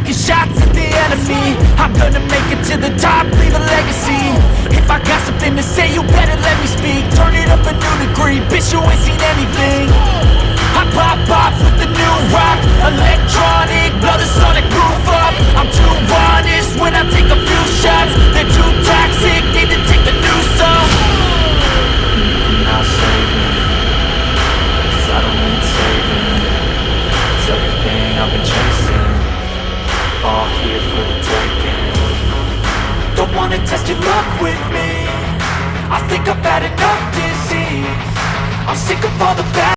the enemy. I'm gonna make it to the top, leave a legacy. If I got something to say, you better let me speak. Turn it up a new degree, bitch you ain't seen anything. I pop off with the new rock. Electronic, blow the sonic roof up. I'm too honest when I take a few shots. They're too toxic, need to take the news off Now save me I don't need saving. It's everything I've been chasing All here for the taking Don't wanna test your luck with me. I think I've had enough disease. I'm sick of all the bad